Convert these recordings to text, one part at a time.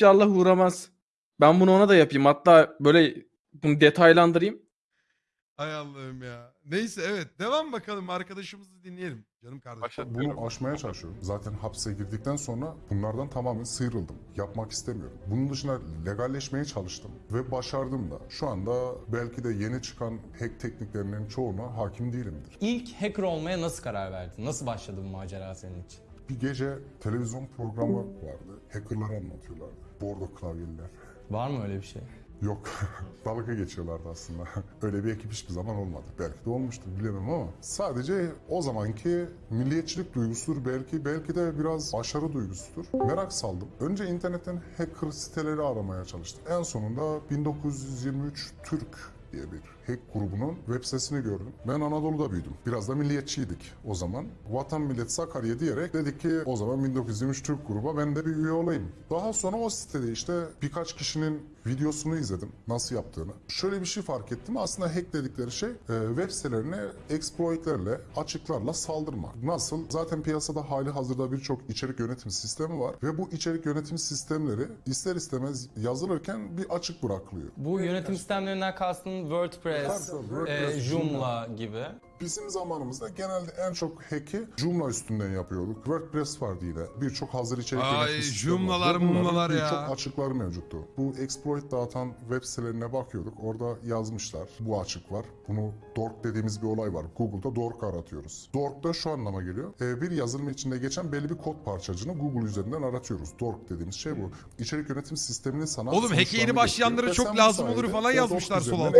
İnşallah uğramaz. Ben bunu ona da yapayım. Hatta böyle bunu detaylandırayım. Hay Allah'ım ya. Neyse evet devam bakalım arkadaşımızı dinleyelim. Canım kardeşim. Bunu aşmaya çalışıyorum. Zaten hapse girdikten sonra bunlardan tamamen sıyrıldım. Yapmak istemiyorum. Bunun dışında legalleşmeye çalıştım ve başardım da. Şu anda belki de yeni çıkan hack tekniklerinin çoğuna hakim değilimdir. İlk hacker olmaya nasıl karar verdin? Nasıl başladı bu macera senin için? Bir gece televizyon programı vardı. Hackerları anlatıyorlardı. Bordo klavyeliler. Var mı öyle bir şey? Yok. Dalga geçiyorlardı aslında. Öyle bir ekip hiçbir zaman olmadı. Belki de olmuştur bilemem ama sadece o zamanki milliyetçilik duygusudur belki belki de biraz başarı duygusudur. Merak saldım. Önce internetten hacker siteleri aramaya çalıştım. En sonunda 1923 Türk diye bir hack grubunun web sitesini gördüm. Ben Anadolu'da büyüdüm. Biraz da milliyetçiydik o zaman. Vatan millet Sakarya diyerek dedik ki o zaman 1923 Türk gruba ben de bir üye olayım. Daha sonra o sitede işte birkaç kişinin videosunu izledim nasıl yaptığını. Şöyle bir şey fark ettim. Aslında hack dedikleri şey e, web sitelerine exploitlerle, açıklarla saldırmak. Nasıl? Zaten piyasada hali hazırda birçok içerik yönetim sistemi var ve bu içerik yönetim sistemleri ister istemez yazılırken bir açık bırakılıyor. Bu yönetim sistemlerinden kastın WordPress, WordPress, e, Joomla gibi. Bizim zamanımızda genelde en çok hack'i Joomla üstünden yapıyorduk. WordPress vardı yine. Birçok hazır içerik Ay. Joomla'lar, mumlalar ya. Birçok açıkları mevcuttu. Bu exploit dağıtan web sitelerine bakıyorduk. Orada yazmışlar. Bu açık var. Bunu dork dediğimiz bir olay var. Google'da dork aratıyoruz. Dork da şu anlama geliyor. Ee, bir yazılım içinde geçen belli bir kod parçacığını Google üzerinden aratıyoruz. Dork dediğimiz şey bu. İçerik yönetim sistemini sana Oğlum, hack'e yeni başlayanlara çok lazım olur falan yazmışlar sol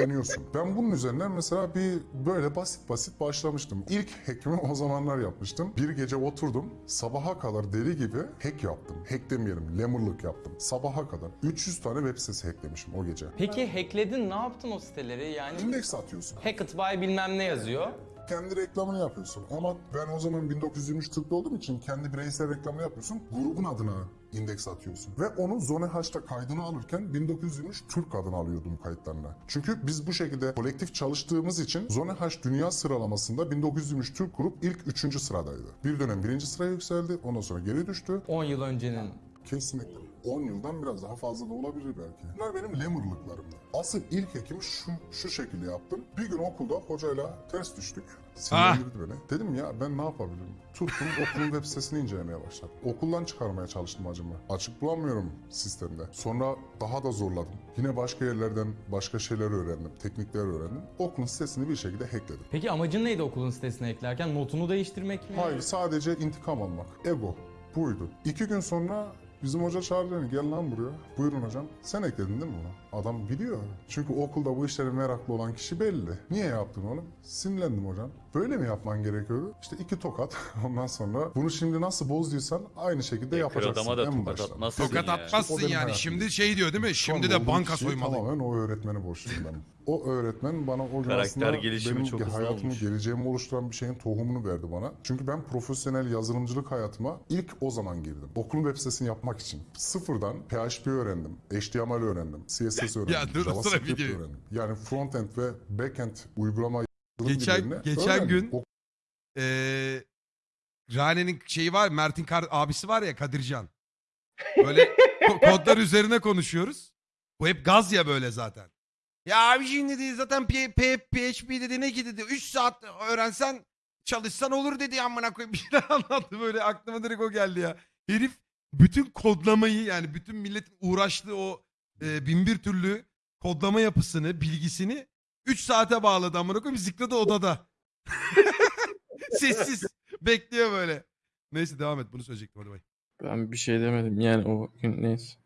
deniyorsun. Ben bunun üzerinden mesela bir böyle basit basit başlamıştım. İlk hack'imi o zamanlar yapmıştım. Bir gece oturdum. Sabaha kadar deli gibi hack yaptım. Hack demeyelim, lemurluk yaptım. Sabaha kadar. 300 tane web sitesi hacklemişim o gece. Peki hackledin ne yaptın o siteleri? Yani İndeks atıyorsun. Hackett by bilmem ne yazıyor. Kendi reklamını yapıyorsun. Ama ben o zaman 1923 Türk'te olduğum için kendi bireysel reklamını yapıyorsun. Grubun adına indeks atıyorsun. Ve onu Zone H'ta kaydını alırken 1923 Türk adını alıyordum kayıtlarına. Çünkü biz bu şekilde kolektif çalıştığımız için Zone H dünya sıralamasında 1923 Türk grup ilk 3. sıradaydı. Bir dönem birinci sıraya yükseldi. Ondan sonra geri düştü. 10 yıl öncenin. Kesinlikle. 10 yıldan biraz daha fazla da olabilir belki. Bunlar benim lemurluklarımdı. Asıl ilk hekim şu, şu şekilde yaptım. Bir gün okulda hocayla ters düştük. Sinirlendirdi beni. Dedim ya ben ne yapabilirim? Tuttum okulun web sitesini incelemeye başladım. Okuldan çıkarmaya çalıştım acımı. Açık bulamıyorum sistemde. Sonra daha da zorladım. Yine başka yerlerden başka şeyler öğrendim. Teknikler öğrendim. Okulun sitesini bir şekilde hackledim. Peki amacın neydi okulun sitesine eklerken? Notunu değiştirmek mi? Hayır sadece intikam almak. Ego. Buydu. İki gün sonra bizim hoca çağırdı beni. Gel lan buraya. Buyurun hocam. Sen ekledin değil mi bunu? Adam biliyor. Çünkü okulda bu işlere meraklı olan kişi belli. Niye yaptın onu? Sinirlendim hocam. Böyle mi yapman gerekiyordu? İşte iki tokat. Ondan sonra bunu şimdi nasıl bozduysan aynı şekilde yapacaksın. adama da en tokat başta. atmazsın Tokat ya. Atmazsın yani. hayatım. Şimdi şey diyor değil mi? Şimdi de banka kişiyi soymalıyım. Tamamen o öğretmene borçluyum ben. O öğretmen bana o gün Karakter aslında gelişimi benim çok hızlı hayatımı, olmuş. geleceğimi oluşturan bir şeyin tohumunu verdi bana. Çünkü ben profesyonel yazılımcılık hayatıma ilk o zaman girdim. Okulun web sitesini yapmak için. Sıfırdan PHP öğrendim, HTML öğrendim, CSS öğrendim, Ya dur, JavaScript öğrendim. Yani frontend ve backend uygulama yazılım Geçen- dillerini geçen öğrendim. gün- O- Ee, Rane'nin şeyi var. Mert'in kar- abisi var ya Kadircan. Böyle ko- kodlar üzerine konuşuyoruz. Bu hep gaz ya böyle zaten. Ya abi şimdi dedi zaten P- P- PHP dedi ne ki dedi 3 saat öğrensen çalışsan olur dedi amına koyayım bir şeyler anlattı böyle aklıma direkt o geldi ya. Herif bütün kodlamayı yani bütün milletin uğraştığı o e, bin bir türlü kodlama yapısını bilgisini 3 saate bağladı amına koyayım zıkladı odada. Sessiz bekliyor böyle. Neyse devam et bunu söyleyecektim hadi bay. Ben bir şey demedim yani o gün neyse.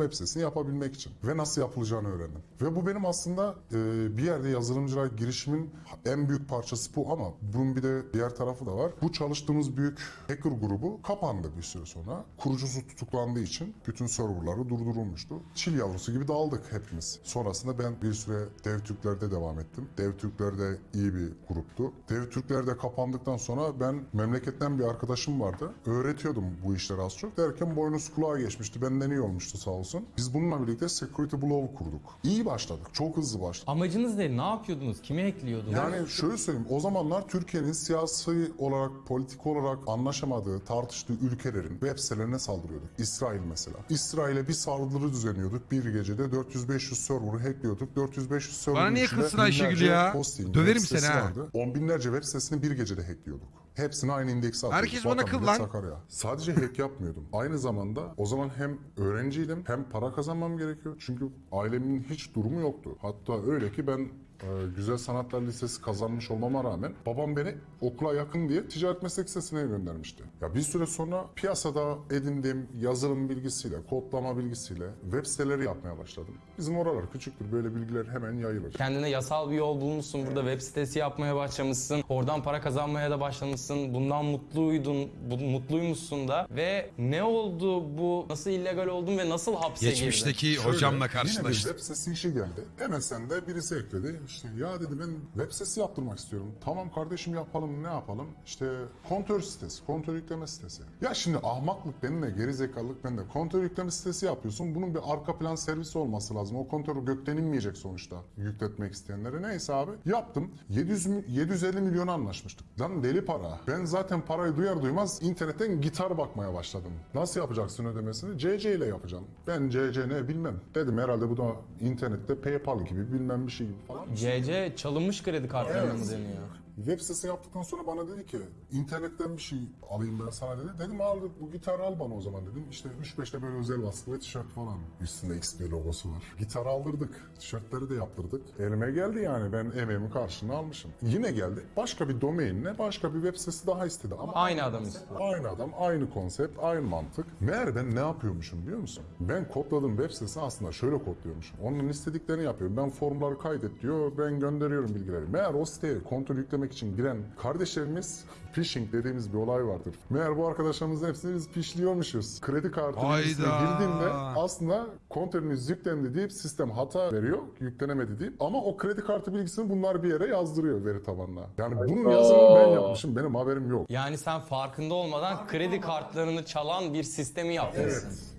Web sitesini yapabilmek için ve nasıl yapılacağını öğrendim. Ve bu benim aslında e, bir yerde yazılımcılığa girişimin en büyük parçası bu ama bunun bir de diğer tarafı da var. Bu çalıştığımız büyük hacker grubu kapandı bir süre sonra. Kurucusu tutuklandığı için bütün serverları durdurulmuştu. Çil yavrusu gibi dağıldık hepimiz. Sonrasında ben bir süre Dev Türkler'de devam ettim. Dev Türkler de iyi bir gruptu. Dev Türkler de kapandıktan sonra ben memleketten bir arkadaşım vardı. Öğretiyordum bu işleri az çok. Derken boynuz kulağa geçmişti. Benden iyi olmuştu sağ olsun. Biz bununla birlikte Security Blow kurduk. İyi başladık. Çok hızlı başladık. Amacınız ne? Ne yapıyordunuz? Kimi ekliyordunuz? Yani şöyle söyleyeyim, o zamanlar Türkiye'nin siyasi olarak, politik olarak anlaşamadığı, tartıştığı ülkelerin web sitelerine saldırıyorduk. İsrail mesela. İsrail'e bir saldırı düzenliyorduk. Bir gecede 400-500 server'ı hackliyorduk. 400-500 server'ın Bana niye içinde kızsın Ayşegül binlerce ya? hosting, Döverim web sitesi seni ha. vardı. On binlerce web sitesini bir gecede hackliyorduk. Hepsini aynı indekse atıyorduk. Herkes bana Vatan kıl millet lan. Sakarya. Sadece hack yapmıyordum. Aynı zamanda o zaman hem öğrenciydim hem para kazanmam gerekiyor. Çünkü ailemin hiç durumu yoktu. Hatta öyle ki ben e, Güzel Sanatlar Lisesi kazanmış olmama rağmen babam beni okula yakın diye ticaret meslek lisesine göndermişti. Ya bir süre sonra piyasada edindiğim yazılım bilgisiyle, kodlama bilgisiyle web siteleri yapmaya başladım. Bizim oralar küçüktür. Böyle bilgiler hemen yayılır. Kendine yasal bir yol bulmuşsun. Burada web sitesi yapmaya başlamışsın. Oradan para kazanmaya da başlamışsın. Bundan mutluydun. Bu, mutluymuşsun da. Ve ne oldu bu? Nasıl illegal oldun ve nasıl hapse girdin? Geçmişteki hocamla Yine bir karşılaştım. web sitesi işi geldi. MSN'de birisi ekledi. İşte ya dedi ben web sitesi yaptırmak istiyorum. Tamam kardeşim yapalım ne yapalım? İşte kontör sitesi, kontör yükleme sitesi. Ya şimdi ahmaklık benimle geri zekalılık bende. Kontör yükleme sitesi yapıyorsun. Bunun bir arka plan servisi olması lazım. O kontör gökten inmeyecek sonuçta yükletmek isteyenlere. Neyse abi yaptım. 700 mi- 750 milyon anlaşmıştık. Lan deli para. Ben zaten parayı duyar duymaz internetten gitar bakmaya başladım. Nasıl yapacaksın ödemesini? CC ile yapacağım. Ben CC ne bilmem. Dedim herhalde bu da internette PayPal gibi bilmem bir şey gibi falan. CC çalınmış kredi kartlarına mı deniyor? Web sitesi yaptıktan sonra bana dedi ki internetten bir şey alayım ben sana dedi. Dedim al bu gitarı al bana o zaman dedim. İşte 3-5'te böyle özel baskı ve tişört falan. Üstünde XP logosu var. Gitarı aldırdık. Tişörtleri de yaptırdık. Elime geldi yani ben emeğimin karşılığını almışım. Yine geldi. Başka bir domainle başka bir web sitesi daha istedi. Ama Aynı adam istiyor. Aynı adam, aynı konsept, aynı mantık. Meğer ben ne yapıyormuşum biliyor musun? Ben kodladığım web sitesi aslında şöyle kodluyormuşum. Onun istediklerini yapıyorum. Ben formları kaydet diyor, ben gönderiyorum bilgileri. Meğer o siteye kontrol yüklemek için giren kardeşlerimiz phishing dediğimiz bir olay vardır. Meğer bu arkadaşlarımızın hepsini biz phishliyormuşuz. Kredi kartı bilgisine Hayda. girdiğinde aslında kontrolünüz yüklendi deyip sistem hata veriyor, yüklenemedi deyip ama o kredi kartı bilgisini bunlar bir yere yazdırıyor veri tabanına. Yani bunun yazılımını ben yapmışım, benim haberim yok. Yani sen farkında olmadan kredi kartlarını çalan bir sistemi yapmışsın. Evet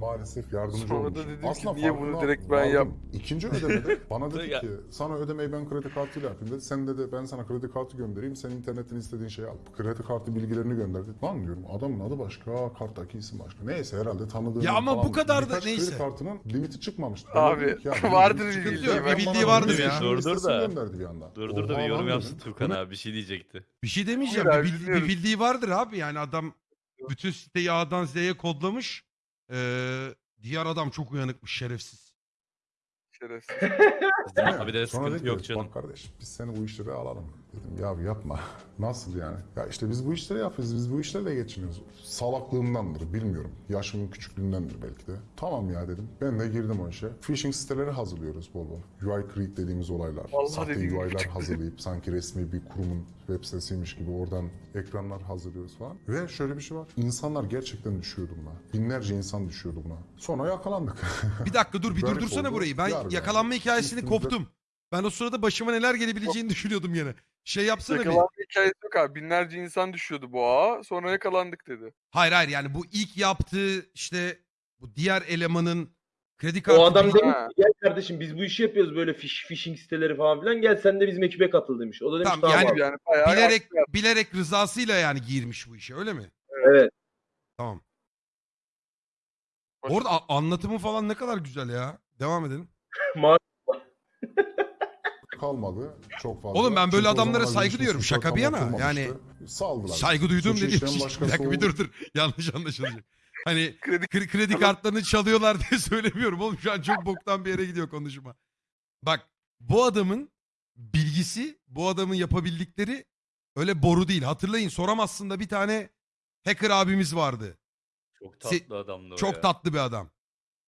maalesef yardımcı Sonra da olmuşum. dedim ki, niye bunu farkına direkt ben vardım. yap- İkinci ödemede bana dedi ki sana ödemeyi ben kredi kartıyla yapayım dedi. Sen dedi ben sana kredi kartı göndereyim sen internetten istediğin şeyi al. Kredi kartı bilgilerini gönderdi. Lan diyorum adamın adı başka karttaki isim başka. Neyse herhalde tanıdığım Ya ama falan. bu kadar da Birkaç neyse. kredi kartının limiti çıkmamıştı. Abi, Ben dedim ki, ya, vardır limiti bir çıkınca bildiği, ben bir bildiği bana vardır ya. işin Dur, dur listesini da. gönderdi bir anda. Dur dur da Oha bir yorum yapsın. Turkan abi bir şey diyecekti. Bir şey demeyeceğim. Bir, abi, bil- bir dinliyoruz. bildiği vardır abi. Yani adam bütün siteyi A'dan Z'ye kodlamış. Ee, diğer adam çok uyanıkmış şerefsiz. Şerefsiz. Abi de sıkıntı yok canım. Bak kardeş biz seni bu işlere alalım. Dedim ya yapma. Nasıl yani? Ya işte biz bu işleri yapıyoruz. Biz bu işlerle geçiniyoruz. Salaklığımdandır bilmiyorum. Yaşımın küçüklüğündendir belki de. Tamam ya dedim. Ben de girdim o işe. Phishing siteleri hazırlıyoruz bol bol. UI create dediğimiz olaylar. Vallahi Sahte dediğim UI'lar hazırlayıp sanki resmi bir kurumun web sitesiymiş gibi oradan ekranlar hazırlıyoruz falan. Ve şöyle bir şey var. İnsanlar gerçekten düşüyordu buna. Binlerce insan düşüyordu buna. Sonra yakalandık. Bir dakika dur bir Garip durdursana oldu. burayı. Ben Yargı. yakalanma hikayesini Üstümüzde- koptum. Ben o sırada başıma neler gelebileceğini düşünüyordum yine. Şey yapsana bir. Yakalanma hikayesi yok abi. Binlerce insan düşüyordu bu ağa. Sonra yakalandık dedi. Hayır hayır yani bu ilk yaptığı işte bu diğer elemanın kredi kartı O adam bilgi- demiş ki gel kardeşim biz bu işi yapıyoruz böyle fiş, phishing siteleri falan filan gel sen de bizim ekibe katıl demiş. O da demiş Tamam, tamam, yani abi. Yani bayağı bilerek yaptı. bilerek rızasıyla yani girmiş bu işe öyle mi? Evet. Tamam. Orada anlatımı falan ne kadar güzel ya. Devam edelim. kalmadı çok fazla. Oğlum ben böyle Çünkü adamlara saygı duyuyorum. Şaka bir yana. Yani saldılar. Saygı duyduğum dediğim işleyen şey. Bir dakika bir dur dur. Yanlış anlaşılacak. Hani Kredi kre- kredi kartlarını çalıyorlar diye söylemiyorum oğlum. Şu an çok boktan bir yere gidiyor konuşma. Bak bu adamın bilgisi, bu adamın yapabildikleri öyle boru değil. Hatırlayın soramazsın da bir tane hacker abimiz vardı. Çok Se- tatlı adamdı o Çok ya. tatlı bir adam.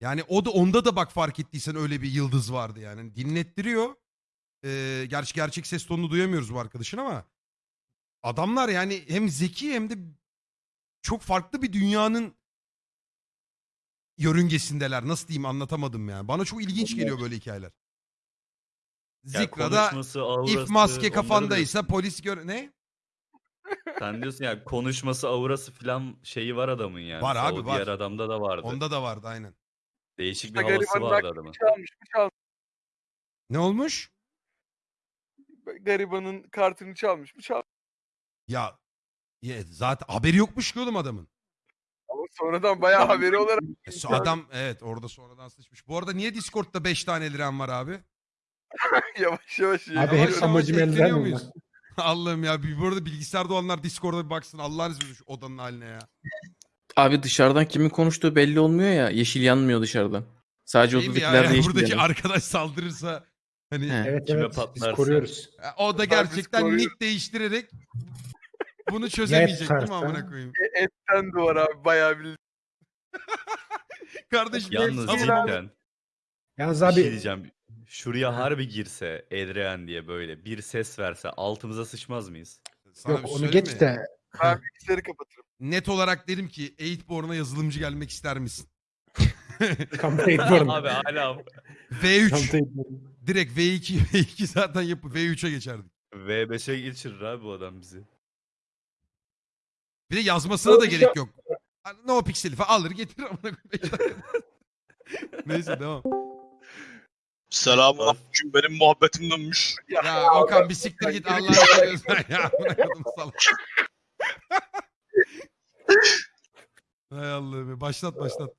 Yani o da onda da bak fark ettiysen öyle bir yıldız vardı yani. Dinlettiriyor. Ee, gerçi gerçek ses tonunu duyamıyoruz bu arkadaşın ama adamlar yani hem zeki hem de çok farklı bir dünyanın yörüngesindeler. Nasıl diyeyim anlatamadım yani. Bana çok ilginç geliyor böyle hikayeler. Ya Zikra'da konuşması, aurası, if maske onları kafandaysa diyorsun. polis gör... Ne? Sen diyorsun ya konuşması, aurası falan şeyi var adamın yani. Var abi, o var. diğer adamda da vardı. Onda da vardı aynen. Değişik bir havası vardı adamın. çalmış. Çal, Ne olmuş? Garibanın kartını çalmış mı? Çal. Ya, ya zaten haberi yokmuş ki oğlum adamın. Ama sonradan bayağı haberi olarak E, so- Adam evet orada sonradan sıçmış. Bu arada niye Discord'da 5 tane liran var abi? yavaş yavaş Abi Yavaş hep yavaş amacım elden muyuz? mi? Allah'ım ya. Bir, bu arada bilgisayarda olanlar Discord'a bir baksın. Allah'ın izniyle şu odanın haline ya. Abi dışarıdan kimin konuştuğu belli olmuyor ya. Yeşil yanmıyor dışarıdan. Sadece Değil mi ya? odadakilerde Yani yeşil buradaki yanıyor. arkadaş saldırırsa hani. Evet Kime evet biz patlarsa. koruyoruz. o da gerçekten koruyoruz. nick değiştirerek bunu çözemeyecek değil mi tutarsa? amına koyayım? E, etten duvar abi bayağı bir Kardeşim Yalnız hepsi- cidden Yalnız bir abi şey diyeceğim. Şuraya harbi girse Edrean diye böyle bir ses verse altımıza sıçmaz mıyız? Sana yok bir şey onu söyleyeyim geç mi? de ben bilgisayarı kapatırım. Net olarak dedim ki 8born'a yazılımcı gelmek ister misin? ediyorum. Abi hala V3. Direkt V2 V2 zaten yapı V3'e geçerdik. V5'e geçirir abi bu adam bizi. Bir de yazmasına da gerek yok. No pixel falan alır getirir amına koyayım. Neyse devam. Selamun aleyküm benim muhabbetim dönmüş. Ya Okan bir siktir git Allah'ını seviyorsan ya. Amına koydum salak. Hay Allah'ım başlat başlat.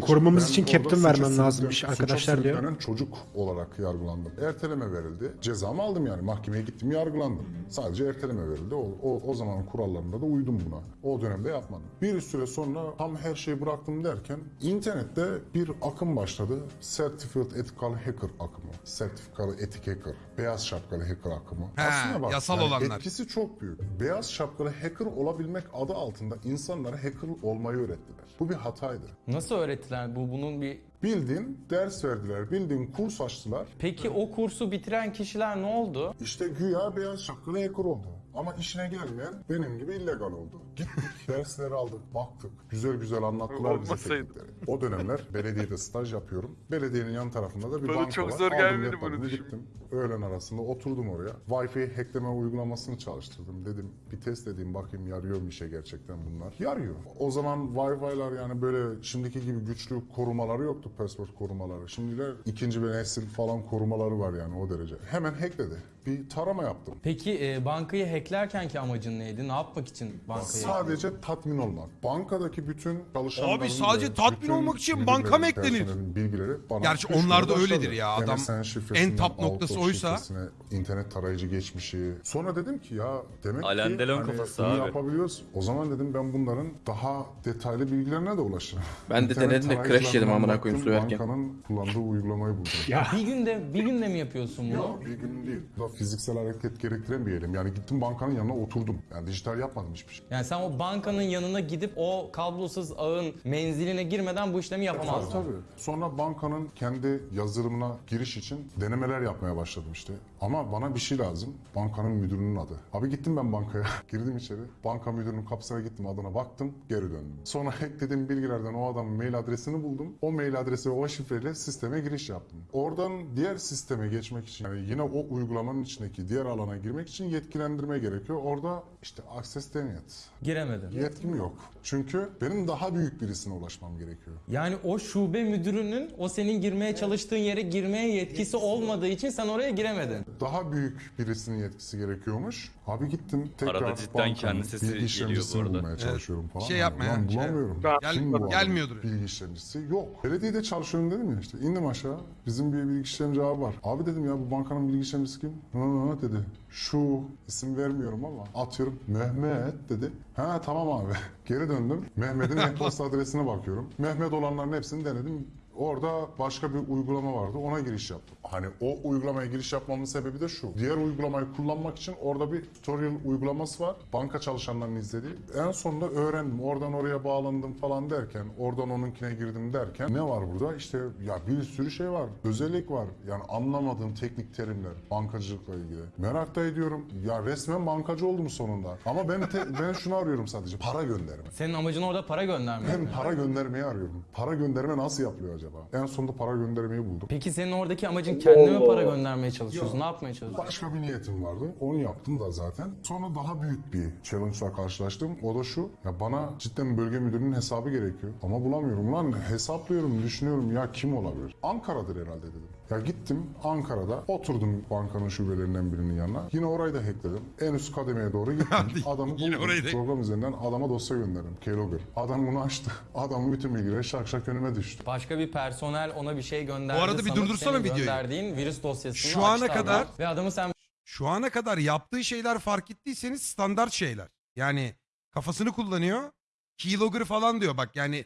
Korumamız için captain vermem lazımmış suça arkadaşlar diyor. sürüklenen çocuk olarak yargılandım. Erteleme verildi. Cezamı aldım yani. Mahkemeye gittim yargılandım. Sadece erteleme verildi. O, o, o zamanın kurallarında da uydum buna. O dönemde yapmadım. Bir süre sonra tam her şeyi bıraktım derken internette bir akım başladı. Certified Ethical Hacker akımı. Certified Ethic Hacker. Beyaz şapkalı hacker akımı. He, yasal olanlar. Etkisi çok büyük. Beyaz şapkalı hacker olabilmek adı altında insanlara hacker olmayı öğrettiler. Bu bir hataydı. Nasıl öğrettiler? Bu bunun bir Bildiğin ders verdiler, bildiğin kurs açtılar. Peki o kursu bitiren kişiler ne oldu? İşte güya beyaz şapkalı hacker oldu. Ama işine gelmeyen benim gibi illegal oldu. Gittik, dersleri aldık, baktık. Güzel güzel anlattılar bize Olmasaydı. teknikleri. O dönemler belediyede staj yapıyorum. Belediyenin yan tarafında da bir Bana banka çok var. zor Aldım gelmedi laptopumu, gittim. Öğlen arasında oturdum oraya. Wi-Fi hackleme uygulamasını çalıştırdım. Dedim bir test edeyim bakayım yarıyor mu işe gerçekten bunlar. Yarıyor. O zaman Wi-Fi'lar yani böyle şimdiki gibi güçlü korumaları yoktu password korumaları. Şimdiler ikinci bir nesil falan korumaları var yani o derece. Hemen hackledi. Bir tarama yaptım. Peki e, bankayı hacklerken ki amacın neydi? Ne yapmak için bankayı Sadece tatmin olmak. Bankadaki bütün çalışanların Abi sadece ve tatmin bütün olmak için müdürlerin, banka mı eklenir? personelin bilgileri bana Gerçi onlar da öyledir başladı. ya. Adam MSN şifresinden en top noktası Outlook oysa- şifresine, internet tarayıcı geçmişi. Sonra dedim ki ya demek Alain ki Delon hani kafası bunu abi. yapabiliyoruz. O zaman dedim ben bunların daha detaylı bilgilerine de ulaşırım. Ben de İnternet denedim de crash tarayıcılarından yedim amına baktım, koyayım su yerken. Bankanın kullandığı uygulamayı buldum. Ya Bir günde bir günde mi yapıyorsun bunu? Ya bir gün değil. Da fiziksel hareket gerektiren bir eylem. Yani gittim bankanın yanına oturdum. Yani dijital yapmadım hiçbir şey. Yani sen o bankanın yanına gidip o kablosuz ağın menziline girmeden bu işlemi Tabii yapamazdın. tabii. Sonra bankanın kendi yazılımına giriş için denemeler yapmaya başladım işte. Ama bana bir şey lazım. Bankanın müdürünün adı. Abi gittim ben bankaya. Girdim içeri. Banka müdürünün kapısına gittim adına baktım. Geri döndüm. Sonra eklediğim bilgilerden o adamın mail adresini buldum. O mail adresi ve o şifreyle sisteme giriş yaptım. Oradan diğer sisteme geçmek için yani yine o uygulamanın içindeki diğer alana girmek için yetkilendirme gerekiyor. Orada işte access denied. Giremedin. Yetkim yok. Çünkü benim daha büyük birisine ulaşmam gerekiyor. Yani o şube müdürünün o senin girmeye çalıştığın yere girmeye yetkisi olmadığı için sen oraya giremedin. daha büyük birisinin yetkisi gerekiyormuş. Abi gittim tekrar Arada cidden bankanın kendi sesi bilgi geliyor bu işlemcisini arada. bulmaya çalışıyorum falan. Şey yapma ya, şey- bulamıyorum. Ben- Kim bu adam? Gelmiyordur. Bilgi işlemcisi yok. Belediyede çalışıyorum dedim ya işte. İndim aşağı. Bizim bir bilgi işlemci abi var. Abi dedim ya bu bankanın bilgi işlemcisi kim? Hı dedi. Şu isim vermiyorum ama atıyorum Mehmet dedi. Ha tamam abi. Geri döndüm. Mehmet'in e-posta adresine bakıyorum. Mehmet olanların hepsini denedim. Orada başka bir uygulama vardı. Ona giriş yaptım. Hani o uygulamaya giriş yapmamın sebebi de şu. Diğer uygulamayı kullanmak için orada bir tutorial uygulaması var. Banka çalışanlarının izlediği. En sonunda öğrendim. Oradan oraya bağlandım falan derken, oradan onunkine girdim derken ne var burada? İşte ya bir sürü şey var. Özellik var. Yani anlamadığım teknik terimler bankacılıkla ilgili. Merak da ediyorum. Ya resmen bankacı oldum sonunda. Ama ben ben şunu arıyorum sadece. Para gönderme. Senin amacın orada para göndermek. Ben para göndermeyi arıyorum. Para gönderme nasıl yapılıyor acaba? Acaba? En sonunda para göndermeyi buldum. Peki senin oradaki amacın kendine mi para göndermeye çalışıyorsun? Ne yapmaya çalışıyorsun? Başka bir niyetim vardı. Onu yaptım da zaten. Sonra daha büyük bir challenge'la karşılaştım. O da şu. Ya bana cidden bölge müdürünün hesabı gerekiyor. Ama bulamıyorum lan. Hesaplıyorum, düşünüyorum ya kim olabilir? Ankara'dır herhalde dedim. Ya gittim Ankara'da oturdum bankanın şubelerinden birinin yanına. Yine orayı da hackledim. En üst kademeye doğru gittim. Adamı yine buldum. orayı da- Program üzerinden adama dosya gönderdim. Keylogger. Adam bunu açtı. Adamın bütün bilgileri şak şak önüme düştü. Başka bir personel ona bir şey gönderdi. Bu arada bir durdursana videoyu. Gönderdiğin virüs dosyasını Şu ana açtı adam. kadar- Ve adamı sen Şu ana kadar yaptığı şeyler fark ettiyseniz standart şeyler. Yani kafasını kullanıyor. Keylogger falan diyor bak yani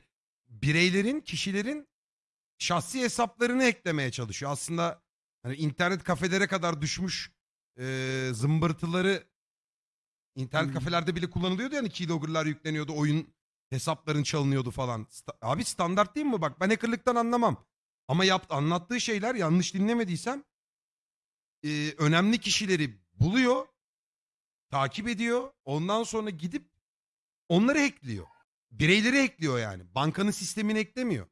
bireylerin, kişilerin şahsi hesaplarını eklemeye çalışıyor. Aslında hani internet kafelere kadar düşmüş e, zımbırtıları internet kafelerde bile kullanılıyordu yani keylogger'lar yükleniyordu, oyun hesapların çalınıyordu falan. Sta- Abi standart değil mi? Bak ben hackerlıktan anlamam. Ama yaptı, anlattığı şeyler yanlış dinlemediysem e, önemli kişileri buluyor, takip ediyor. Ondan sonra gidip onları hackliyor. Bireyleri hackliyor yani. Bankanın sistemini eklemiyor.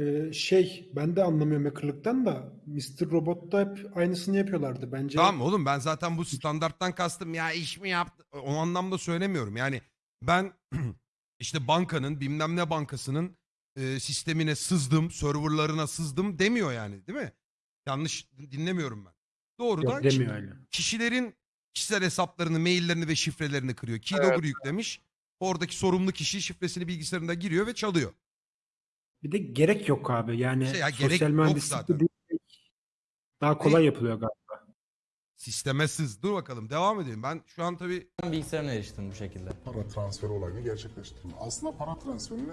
Ee, şey ben de anlamıyorum hackerlıktan da Mr. Robot'ta hep aynısını yapıyorlardı. Bence Tamam oğlum ben zaten bu standarttan kastım ya iş mi yaptı o anlamda söylemiyorum. Yani ben işte bankanın bilmem ne bankasının e, sistemine sızdım, serverlarına sızdım demiyor yani değil mi? Yanlış dinlemiyorum ben. Doğrudan yok demiyor öyle. kişilerin kişisel hesaplarını, maillerini ve şifrelerini kırıyor. Keylogger Evet. yüklemiş. Oradaki sorumlu kişi şifresini bilgisayarında giriyor ve çalıyor. Bir de gerek yok abi. Yani Şey ya, gerek sosyal yok mühendislik zaten. de değil. Daha kolay yapılıyor galiba. Sisteme sız. Dur bakalım devam edelim. Ben şu an tabii bilgisayarına eriştin bu şekilde. Para transferi olayını gerçekleştirdim. Aslında para transferini